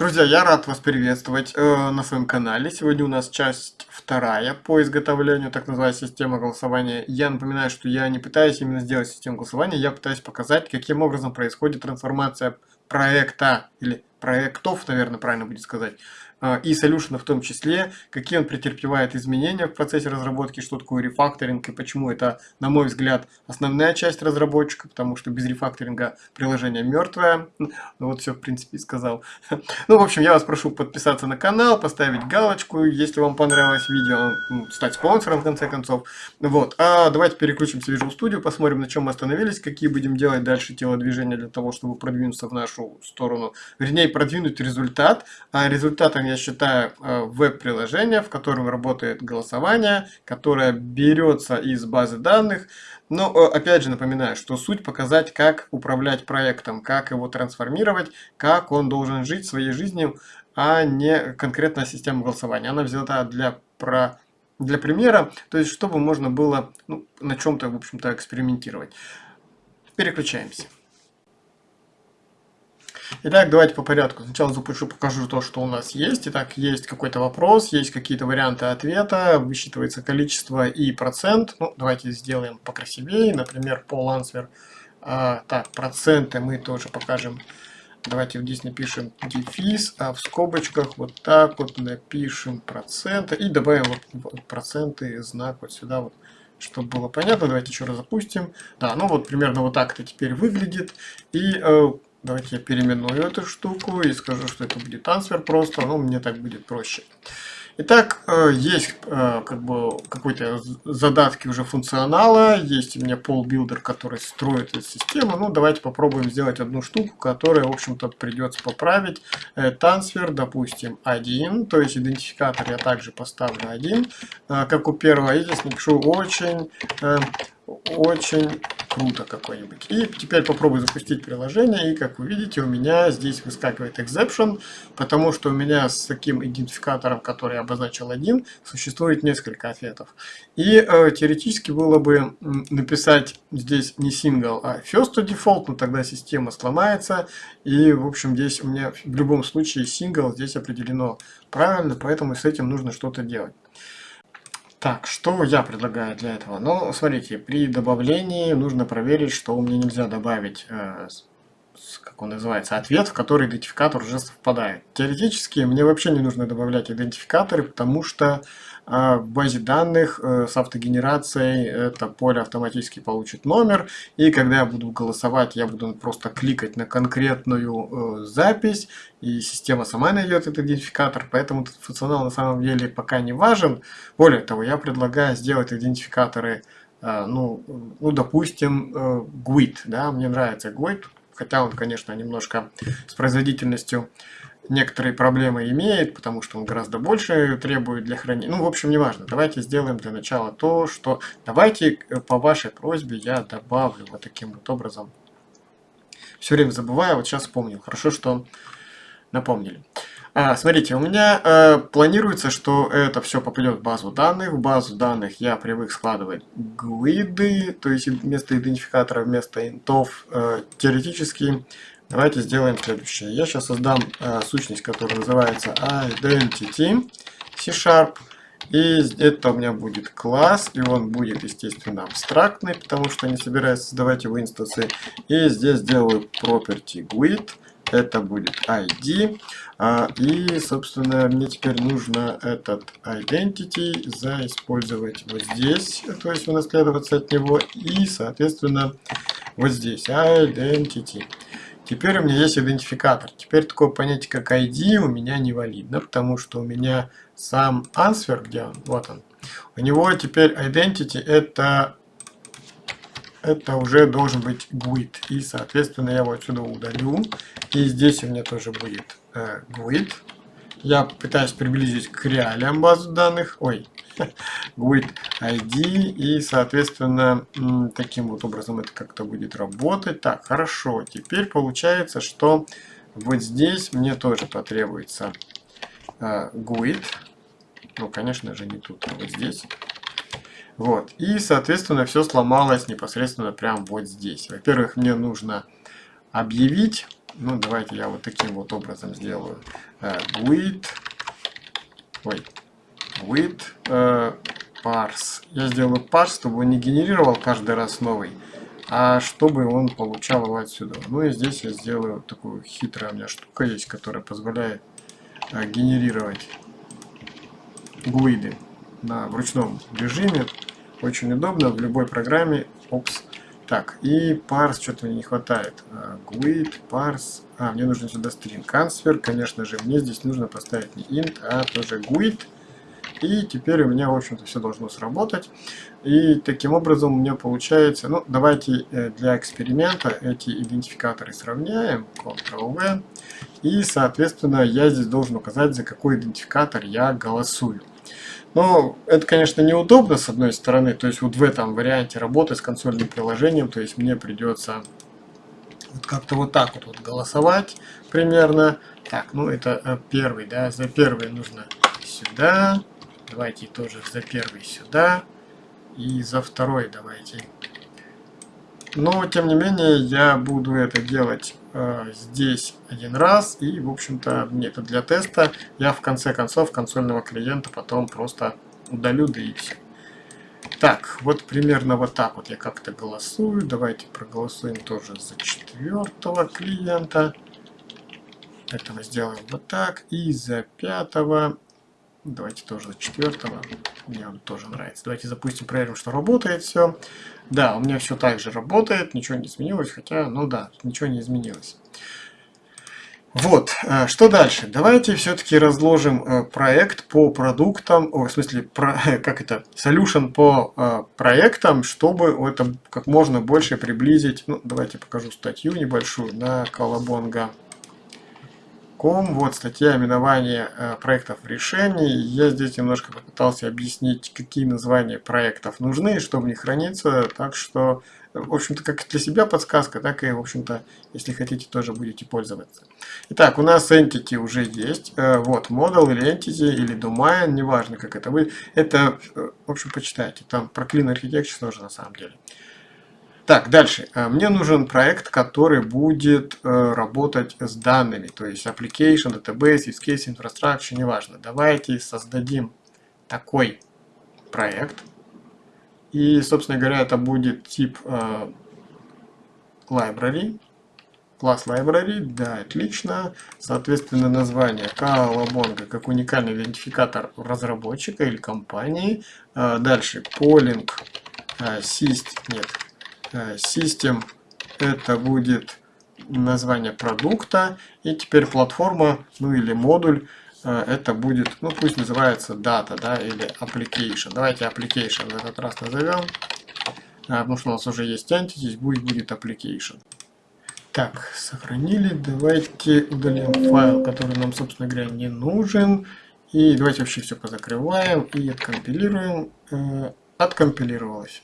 Друзья, я рад вас приветствовать э, на своем канале. Сегодня у нас часть вторая по изготовлению так называемой системы голосования. Я напоминаю, что я не пытаюсь именно сделать систему голосования, я пытаюсь показать, каким образом происходит трансформация проекта или проектов, наверное, правильно будет сказать, а, и Solution в том числе, какие он претерпевает изменения в процессе разработки, что такое рефакторинг и почему это, на мой взгляд, основная часть разработчика, потому что без рефакторинга приложение мертвое. Ну вот все, в принципе, сказал. Ну, в общем, я вас прошу подписаться на канал, поставить галочку, если вам понравилось видео, ну, стать спонсором, в конце концов. Вот, а давайте переключимся в Visual Studio, посмотрим, на чем мы остановились, какие будем делать дальше телодвижения для того, чтобы продвинуться в нашу сторону. Вернее, продвинуть результат, а результатом я считаю, э, веб-приложение, в котором работает голосование, которое берется из базы данных. Но, э, опять же, напоминаю, что суть показать, как управлять проектом, как его трансформировать, как он должен жить своей жизнью, а не конкретная система голосования. Она взята для, про, для примера, то есть, чтобы можно было ну, на чем-то, в общем-то, экспериментировать. Переключаемся. Итак, давайте по порядку. Сначала запущу, покажу то, что у нас есть. Итак, есть какой-то вопрос, есть какие-то варианты ответа, высчитывается количество и процент. Ну, давайте сделаем покрасивее. Например, пол answer. А, так, проценты мы тоже покажем. Давайте вот здесь напишем дефис, а в скобочках вот так вот напишем проценты. И добавим вот проценты, знак вот сюда вот чтобы было понятно, давайте еще раз запустим. Да, ну вот примерно вот так это теперь выглядит. И э, Давайте я переименую эту штуку и скажу, что это будет трансфер просто, но мне так будет проще. Итак, э, есть э, как бы какой-то задатки уже функционала, есть у меня pool builder, который строит эту систему. Ну, давайте попробуем сделать одну штуку, которая, в общем-то, придется поправить. Э, трансфер, допустим, 1, то есть идентификатор я также поставлю 1, как у первого. И здесь напишу очень, очень круто какой-нибудь. И теперь попробую запустить приложение, и как вы видите, у меня здесь выскакивает exception, потому что у меня с таким идентификатором, который я обозначил один, существует несколько ответов. И э, теоретически было бы написать здесь не single, а first to default, но тогда система сломается, и в общем здесь у меня в любом случае single здесь определено правильно, поэтому с этим нужно что-то делать. Так, что я предлагаю для этого? Ну, смотрите, при добавлении нужно проверить, что у меня нельзя добавить, э, как он называется, ответ, в который идентификатор уже совпадает. Теоретически мне вообще не нужно добавлять идентификаторы, потому что в базе данных э, с автогенерацией это поле автоматически получит номер. И когда я буду голосовать, я буду просто кликать на конкретную э, запись, и система сама найдет этот идентификатор. Поэтому этот функционал на самом деле пока не важен. Более того, я предлагаю сделать идентификаторы, э, ну, ну допустим, GUID. Да? Мне нравится GUID, хотя он, конечно, немножко с производительностью некоторые проблемы имеет, потому что он гораздо больше требует для хранения. Ну, в общем, неважно. Давайте сделаем для начала то, что... Давайте э, по вашей просьбе я добавлю вот таким вот образом. Все время забываю, вот сейчас вспомнил. Хорошо, что напомнили. А, смотрите, у меня э, планируется, что это все попадет в базу данных. В базу данных я привык складывать гвиды, то есть вместо идентификатора, вместо интов. Э, теоретически Давайте сделаем следующее. Я сейчас создам э, сущность, которая называется identity C-Sharp. И это у меня будет класс, и он будет, естественно, абстрактный, потому что не собираюсь создавать его инстансы. И здесь делаю property GUID, это будет ID. А, и, собственно, мне теперь нужно этот identity заиспользовать вот здесь, то есть унаследоваться от него, и, соответственно, вот здесь identity. Теперь у меня есть идентификатор. Теперь такое понятие, как ID, у меня невалидно, потому что у меня сам answer, где он, вот он, у него теперь identity это, это уже должен быть GUID. И, соответственно, я его отсюда удалю. И здесь у меня тоже будет э, GUID. Я пытаюсь приблизить к реалиям базу данных. Ой, GUID ID. И, соответственно, таким вот образом это как-то будет работать. Так, хорошо. Теперь получается, что вот здесь мне тоже потребуется GUID. Ну, конечно же, не тут, а вот здесь. Вот. И, соответственно, все сломалось непосредственно прямо вот здесь. Во-первых, мне нужно объявить Ну, давайте я вот таким вот образом сделаю. With, ой, with uh, parse. Я сделаю parse, чтобы он не генерировал каждый раз новый, а чтобы он получал его отсюда. Ну и здесь я сделаю такую хитрая у меня штука есть, которая позволяет uh, генерировать гуиды на вручном режиме. Очень удобно в любой программе. Опс. Так, и парс что-то мне не хватает. GUID, парс. А, мне нужно сюда string transfer. Конечно же, мне здесь нужно поставить не int, а тоже GUID. И теперь у меня, в общем-то, все должно сработать. И таким образом у меня получается... Ну, давайте э, для эксперимента эти идентификаторы сравняем. Ctrl-V. И, соответственно, я здесь должен указать, за какой идентификатор я голосую. Но это, конечно, неудобно с одной стороны, то есть вот в этом варианте работы с консольным приложением, то есть мне придется вот как-то вот так вот, вот голосовать примерно. Так, ну это э, первый, да, за первый нужно сюда, давайте тоже за первый сюда, и за второй давайте. Но, тем не менее, я буду это делать здесь один раз. И, в общем-то, это для теста. Я, в конце концов, консольного клиента потом просто удалю, да и все. Так, вот примерно вот так вот я как-то голосую. Давайте проголосуем тоже за четвертого клиента. Этого сделаем вот так. И за пятого Давайте тоже за четвертого. Мне он тоже нравится. Давайте запустим, проверим, что работает все. Да, у меня все так же работает, ничего не изменилось, хотя, ну да, ничего не изменилось. Вот, э, что дальше? Давайте все-таки разложим э, проект по продуктам, о, в смысле, про, как это, solution по э, проектам, чтобы это как можно больше приблизить. Ну, давайте покажу статью небольшую на Колобонга ком. Вот статья именования э, проектов решений. Я здесь немножко попытался объяснить, какие названия проектов нужны что в них хранится. Так что, в общем-то, как для себя подсказка, так и, в общем-то, если хотите, тоже будете пользоваться. Итак, у нас entity уже есть. Э, вот, model или entity или domain, неважно, как это вы. Это, э, в общем, почитайте. Там про clean architecture тоже на самом деле. Так, дальше. Э, мне нужен проект, который будет э, работать с данными, то есть application, database, use case, infrastructure, неважно. Давайте создадим такой проект. И, собственно говоря, это будет тип э, library, класс library, да, отлично. Соответственно, название Колобонга как уникальный идентификатор разработчика или компании. Дальше, polling, syst, нет, system это будет название продукта. И теперь платформа, ну или модуль, э, это будет, ну пусть называется data, да, или application. Давайте application в этот раз назовем, э, потому что у нас уже есть здесь будет, будет application. Так, сохранили. Давайте удалим файл, который нам, собственно говоря, не нужен. И давайте вообще все позакрываем и откомпилируем. Откомпилировалось.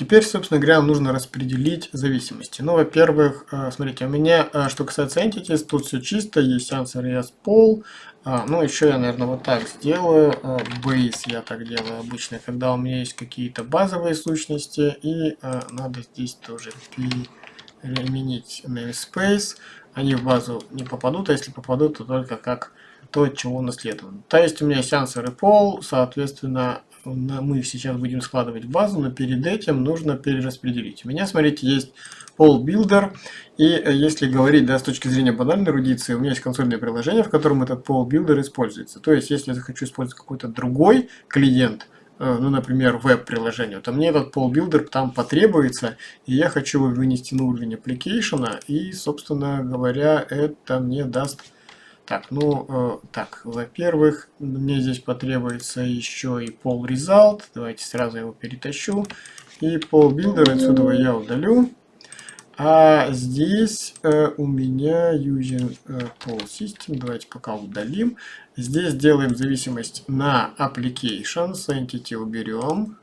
Теперь, собственно говоря, нужно распределить зависимости. Ну, во-первых, э, смотрите, у меня, э, что касается entities, тут все чисто, есть answer, пол. А, ну, еще я, наверное, вот так сделаю. Э, base я так делаю обычно, когда у меня есть какие-то базовые сущности. И надо здесь тоже переменить namespace. Они в базу не попадут, а если попадут, то только как то, чего унаследовано. То есть у меня есть answer и пол, соответственно, мы сейчас будем складывать в базу, но перед этим нужно перераспределить. У меня, смотрите, есть All Builder, и э, если говорить да, с точки зрения банальной эрудиции, у меня есть консольное приложение, в котором этот All Builder используется. То есть, если я захочу использовать какой-то другой клиент, э, ну, например, веб-приложение, то мне этот Pole Builder там потребуется, и я хочу его вынести на уровень application, и, собственно говоря, это мне даст так, ну, э, так, во-первых, мне здесь потребуется еще и пол result. Давайте сразу его перетащу. И пол builder отсюда я удалю. А здесь э, у меня using э, pole system. Давайте пока удалим. Здесь делаем зависимость на applications. Entity уберем.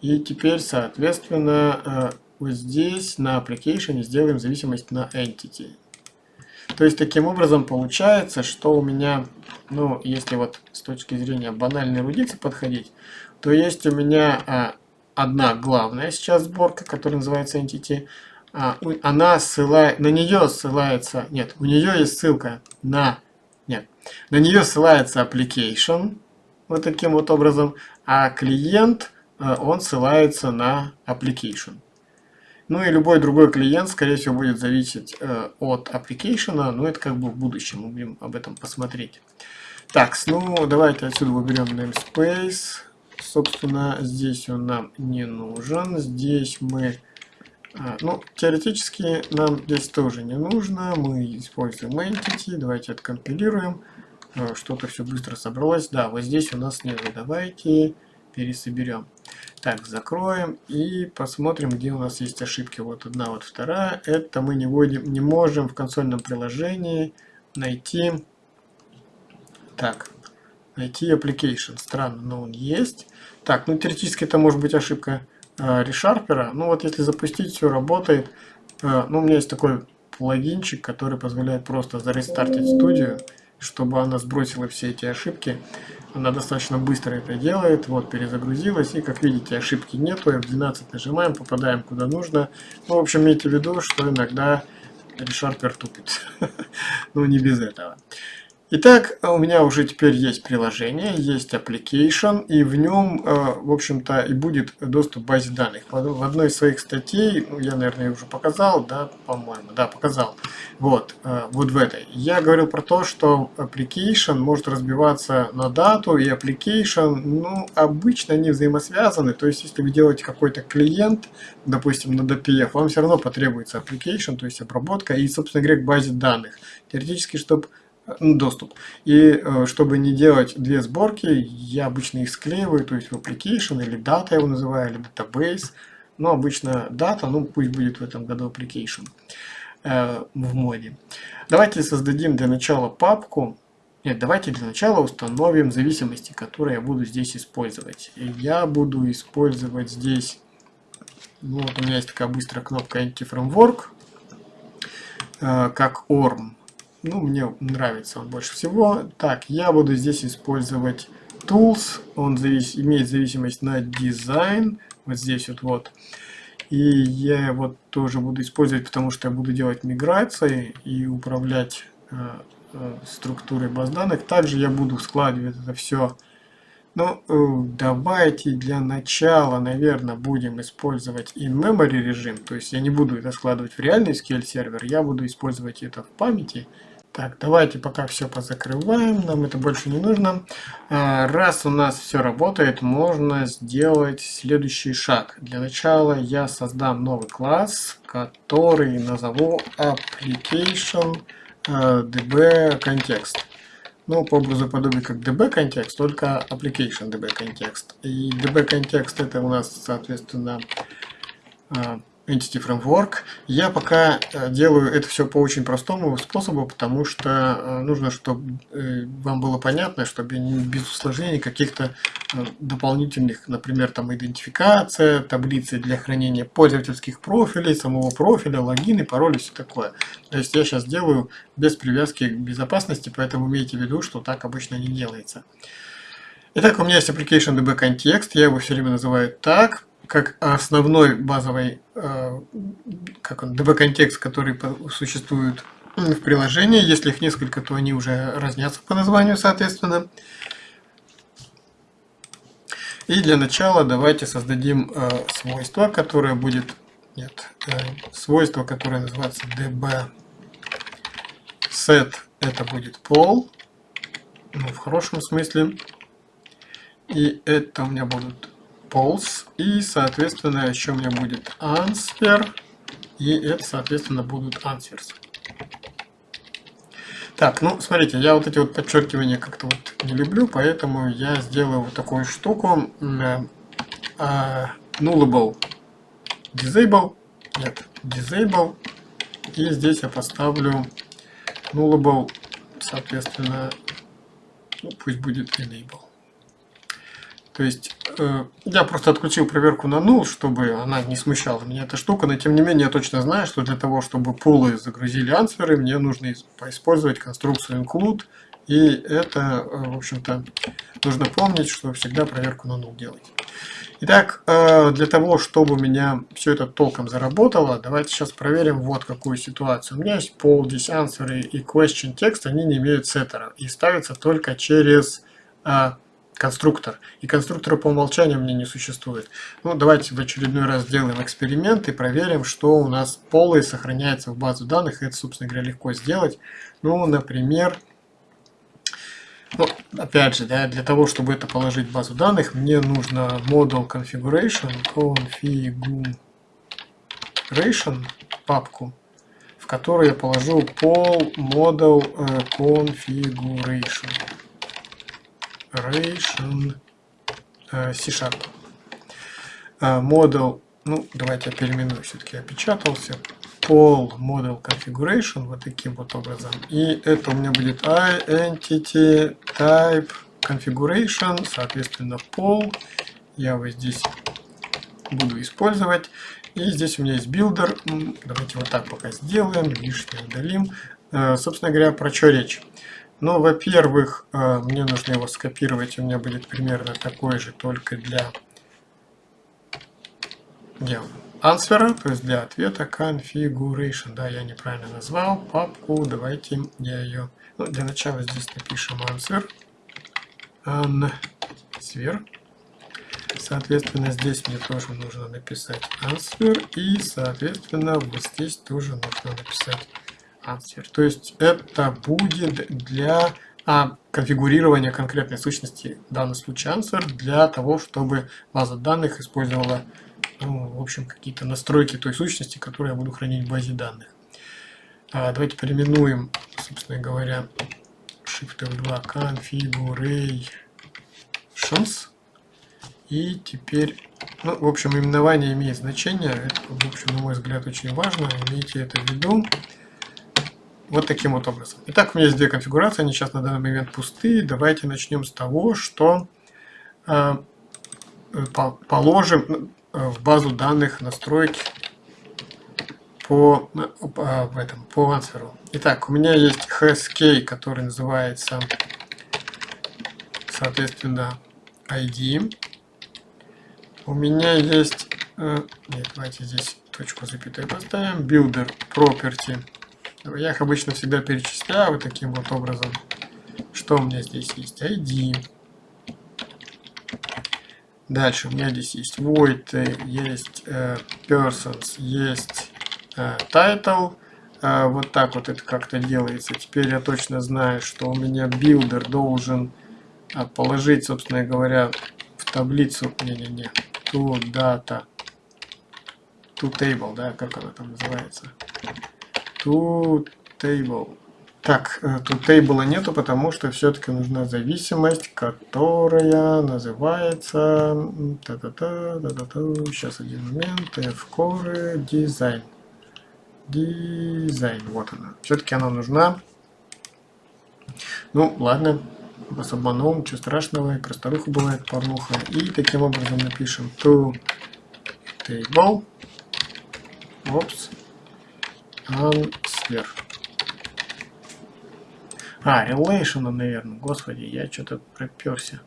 И теперь, соответственно, э, вот здесь на application сделаем зависимость на entity. То есть таким образом получается, что у меня, ну, если вот с точки зрения банальной эрудиции подходить, то есть у меня а, одна главная сейчас сборка, которая называется Entity, а, она ссылает, на нее ссылается, нет, у нее есть ссылка на, нет, на нее ссылается application, вот таким вот образом, а клиент, э, он ссылается на application. Ну и любой другой клиент, скорее всего, будет зависеть э, от application, но это как бы в будущем, мы будем об этом посмотреть. Так, ну давайте отсюда выберем namespace. Собственно, здесь он нам не нужен. Здесь мы... А, ну, теоретически нам здесь тоже не нужно. Мы используем entity. Давайте откомпилируем. Э, что-то все быстро собралось. Да, вот здесь у нас нету. Давайте пересоберем. Так, закроем и посмотрим, где у нас есть ошибки. Вот одна, вот вторая. Это мы не, вводим, не можем в консольном приложении найти. Так, найти application. Странно, но он есть. Так, ну теоретически это может быть ошибка э, решарпера. Ну вот если запустить, все работает. Э, ну у меня есть такой плагинчик, который позволяет просто зарестартить студию, чтобы она сбросила все эти ошибки. Она достаточно быстро это делает. Вот, перезагрузилась. И, как видите, ошибки нету. F12 нажимаем, попадаем куда нужно. Ну, в общем, имейте в виду, что иногда ReSharper тупит. ну, не без этого. Итак, у меня уже теперь есть приложение, есть application, и в нем, э, в общем-то, и будет доступ к базе данных. В одной из своих статей, ну, я, наверное, уже показал, да, по-моему, да, показал, вот, э, вот в этой. Я говорил про то, что application может разбиваться на дату, и application, ну, обычно они взаимосвязаны, то есть, если вы делаете какой-то клиент, допустим, на DPF, вам все равно потребуется application, то есть обработка, и, собственно говоря, к базе данных. Теоретически, чтобы доступ. И э, чтобы не делать две сборки, я обычно их склеиваю, то есть в application или data я его называю, или database. Но обычно data, ну пусть будет в этом году application э, в моде. Давайте создадим для начала папку. Нет, давайте для начала установим зависимости, которые я буду здесь использовать. Я буду использовать здесь, ну, вот у меня есть такая быстрая кнопка Anti-Framework, э, как ORM. Ну, мне нравится он больше всего. Так, я буду здесь использовать Tools. Он завис имеет зависимость на дизайн. Вот здесь вот вот. И я его тоже буду использовать, потому что я буду делать миграции и управлять э, э, структурой баз данных. Также я буду складывать это все. Ну, э, давайте для начала, наверное, будем использовать in-memory режим. То есть я не буду это складывать в реальный SQL сервер, я буду использовать это в памяти. Так, давайте пока все позакрываем, нам это больше не нужно. А, раз у нас все работает, можно сделать следующий шаг. Для начала я создам новый класс, который назову application а, db context. Ну, по образу подобия как db context, только application db context. И db context это у нас, соответственно, а, Entity Framework. Я пока э, делаю это все по очень простому способу, потому что э, нужно, чтобы э, вам было понятно, чтобы без усложнений каких-то дополнительных, например, там идентификация, таблицы для хранения пользовательских профилей, самого профиля, логины, пароли, все такое. То есть я сейчас делаю без привязки к безопасности, поэтому имейте в виду, что так обычно не делается. Итак, у меня есть application DB контекст, я его все время называю так как основной базовый э, как он, DB-контекст, который существует в приложении. Если их несколько, то они уже разнятся по названию, соответственно. И для начала давайте создадим э, свойство, которое будет... Нет, э, свойство, которое называется db set, это будет пол, ну, в хорошем смысле. И это у меня будут false. И, соответственно, еще у меня будет answer. И это, соответственно, будут answers. Так, ну, смотрите, я вот эти вот подчеркивания как-то вот не люблю, поэтому я сделаю вот такую штуку. Uh, nullable disable. Нет, disable. И здесь я поставлю nullable, соответственно, ну, пусть будет enable. То есть э, я просто отключил проверку на null, чтобы она не смущала меня эта штука, но тем не менее я точно знаю, что для того, чтобы полы загрузили ансверы, мне нужно использовать конструкцию include, и это, э, в общем-то, нужно помнить, что всегда проверку на null делать. Итак, э, для того, чтобы у меня все это толком заработало, давайте сейчас проверим вот какую ситуацию. У меня есть пол, здесь answer и question текст, они не имеют сеттера и ставятся только через э, конструктор. И конструктора по умолчанию мне не существует. Ну, давайте в очередной раз сделаем эксперимент и проверим, что у нас полый сохраняется в базу данных. Это, собственно говоря, легко сделать. Ну, например, ну, опять же, да, для того, чтобы это положить в базу данных, мне нужно model configuration, configuration папку, в которую я положу пол model э, configuration. Ration э, C-Sharp. Э, model, ну, давайте я переименую, все-таки опечатался all model configuration вот таким вот образом. И это у меня будет entity type configuration, соответственно pol. Я его здесь буду использовать. И здесь у меня есть builder. Давайте вот так пока сделаем, лишнее удалим. Э, собственно говоря, про что речь? Ну, во-первых, э, мне нужно его скопировать. У меня будет примерно такой же, только для... Где answer, то есть для ответа configuration. Да, я неправильно назвал папку. Давайте я ее... Ну, для начала здесь напишем answer. Answer. Соответственно, здесь мне тоже нужно написать answer. И, соответственно, вот здесь тоже нужно написать answer. То есть это будет для а, конфигурирования конкретной сущности, в данном случае answer, для того, чтобы база данных использовала ну, в общем, какие-то настройки той сущности, которую я буду хранить в базе данных. А, давайте переименуем, собственно говоря, Shift F2 Configurations. И теперь, ну, в общем, именование имеет значение. Это, в общем, на мой взгляд, очень важно. Имейте это в виду. Вот таким вот образом. Итак, у меня есть две конфигурации, они сейчас на данный момент пустые. Давайте начнем с того, что э, положим, в базу данных настройки по, по, в этом, по ансверу. Итак, у меня есть HSK, который называется, соответственно, ID. У меня есть, э, нет, давайте здесь точку запятой поставим, Builder Property. Я их обычно всегда перечисляю вот таким вот образом. Что у меня здесь есть? ID. Дальше у меня здесь есть void, есть э, persons, есть э, title. Э, вот так вот это как-то делается. Теперь я точно знаю, что у меня builder должен э, положить, собственно говоря, в таблицу, не-не-не, to data, to table, да, как она там называется, to table. Так, э, тут тейбла нету, потому что все-таки нужна зависимость, которая называется... Та -та -та, та -та -та, сейчас один момент. F-core design. Дизайн, вот она. Все-таки она нужна. Ну, ладно, вас обманул, ничего страшного, и про старуху бывает порнуха. И таким образом напишем to table. Опс. Answer. А, Relation, наверное. Господи, я что-то проперся.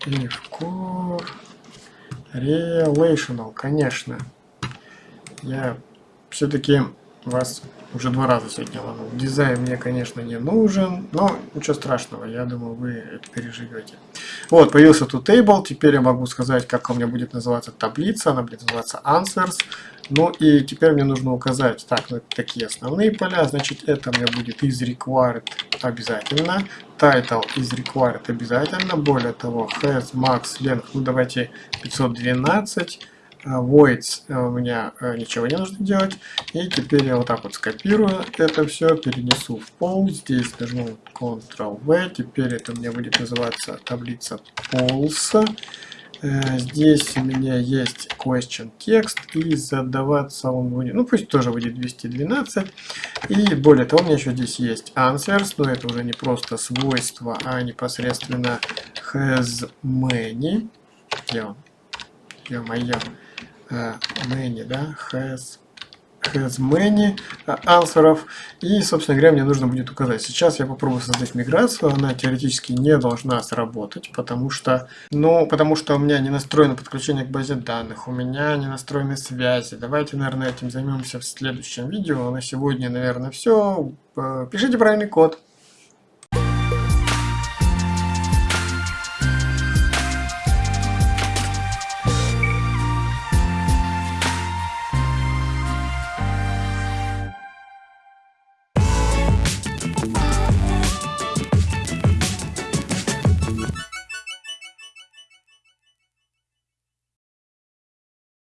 Core. Relational, конечно. Я все-таки вас уже два раза сегодня ладно. Дизайн мне, конечно, не нужен, но ничего страшного, я думаю, вы это переживете. Вот, появился тут table, теперь я могу сказать, как у меня будет называться таблица, она будет называться answers. Ну и теперь мне нужно указать, так, ну, такие основные поля, значит, это у меня будет is required обязательно, title is required обязательно, более того, has max length, ну давайте 512, Э, voids э, у меня э, ничего не нужно делать. И теперь я вот так вот скопирую это все, перенесу в пол. Здесь нажму Ctrl-V. Теперь это у меня будет называться таблица Polls. Здесь у меня есть question текст и задаваться он будет, ну пусть тоже будет 212. И более того, у меня еще здесь есть answers, но это уже не просто свойство, а непосредственно has many. Ё-моё. Uh, many, да, has, has many answers. И, собственно говоря, мне нужно будет указать. Сейчас я попробую создать миграцию. Она теоретически не должна сработать, потому что, ну, потому что у меня не настроено подключение к базе данных, у меня не настроены связи. Давайте, наверное, этим займемся в следующем видео. На сегодня, наверное, все. Пишите правильный код.